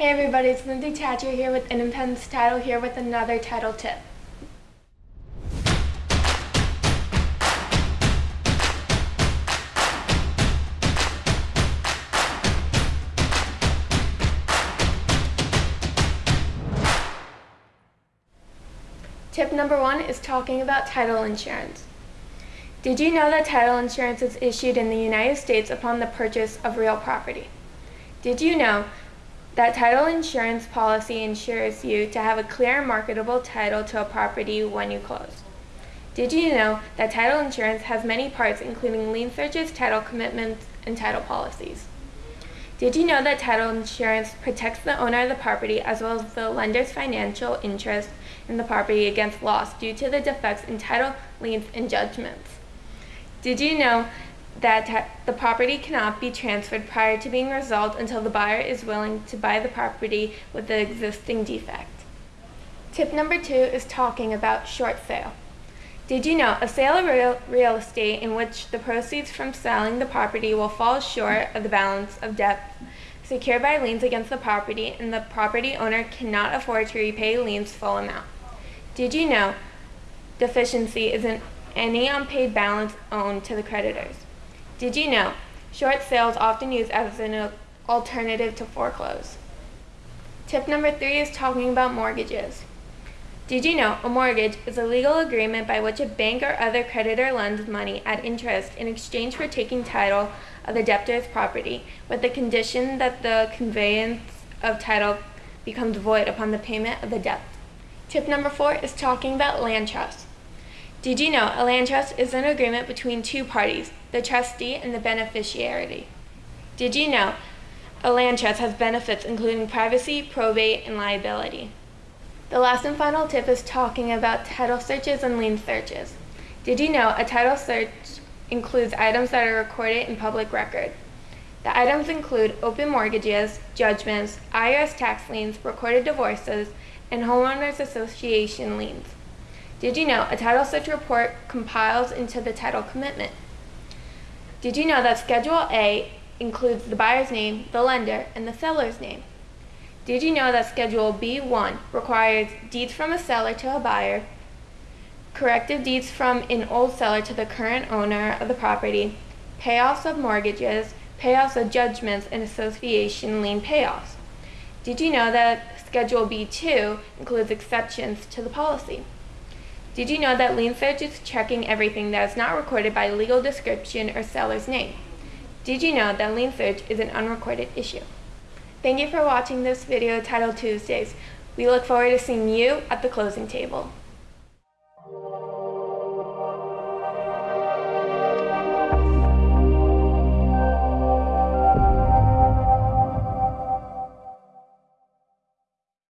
Hey everybody, it's Lindsay Thatcher here with Independence Title here with another title tip. Tip number one is talking about title insurance. Did you know that title insurance is issued in the United States upon the purchase of real property? Did you know that title insurance policy insures you to have a clear and marketable title to a property when you close? Did you know that title insurance has many parts including lien searches, title commitments, and title policies? Did you know that title insurance protects the owner of the property as well as the lender's financial interest in the property against loss due to the defects in title, liens, and judgments? Did you know that the property cannot be transferred prior to being resolved until the buyer is willing to buy the property with the existing defect? Tip number two is talking about short sale. Did you know a sale of real, real estate in which the proceeds from selling the property will fall short of the balance of debt secured by liens against the property and the property owner cannot afford to repay liens full amount? Did you know deficiency isn't any unpaid balance owed to the creditors? Did you know short sales often used as an alternative to foreclose? Tip number three is talking about mortgages. Did you know a mortgage is a legal agreement by which a bank or other creditor lends money at interest in exchange for taking title of the debtor's property with the condition that the conveyance of title becomes void upon the payment of the debt? Tip number four is talking about land trust. Did you know a land trust is an agreement between two parties, the trustee and the beneficiary? Did you know a land trust has benefits including privacy, probate, and liability? The last and final tip is talking about title searches and lien searches. Did you know a title search includes items that are recorded in public record? The items include open mortgages, judgments, IRS tax liens, recorded divorces, and homeowners association liens. Did you know a title search report compiles into the title commitment? Did you know that Schedule A includes the buyer's name, the lender, and the seller's name? Did you know that Schedule B1 requires deeds from a seller to a buyer, corrective deeds from an old seller to the current owner of the property, payoffs of mortgages, payoffs of judgments, and association lien payoffs? Did you know that Schedule B2 includes exceptions to the policy? Did you know that lien search is checking everything that is not recorded by legal description or seller's name? Did you know that lien search is an unrecorded issue? Thank you for watching this video Title Tuesdays. We look forward to seeing you at the closing table.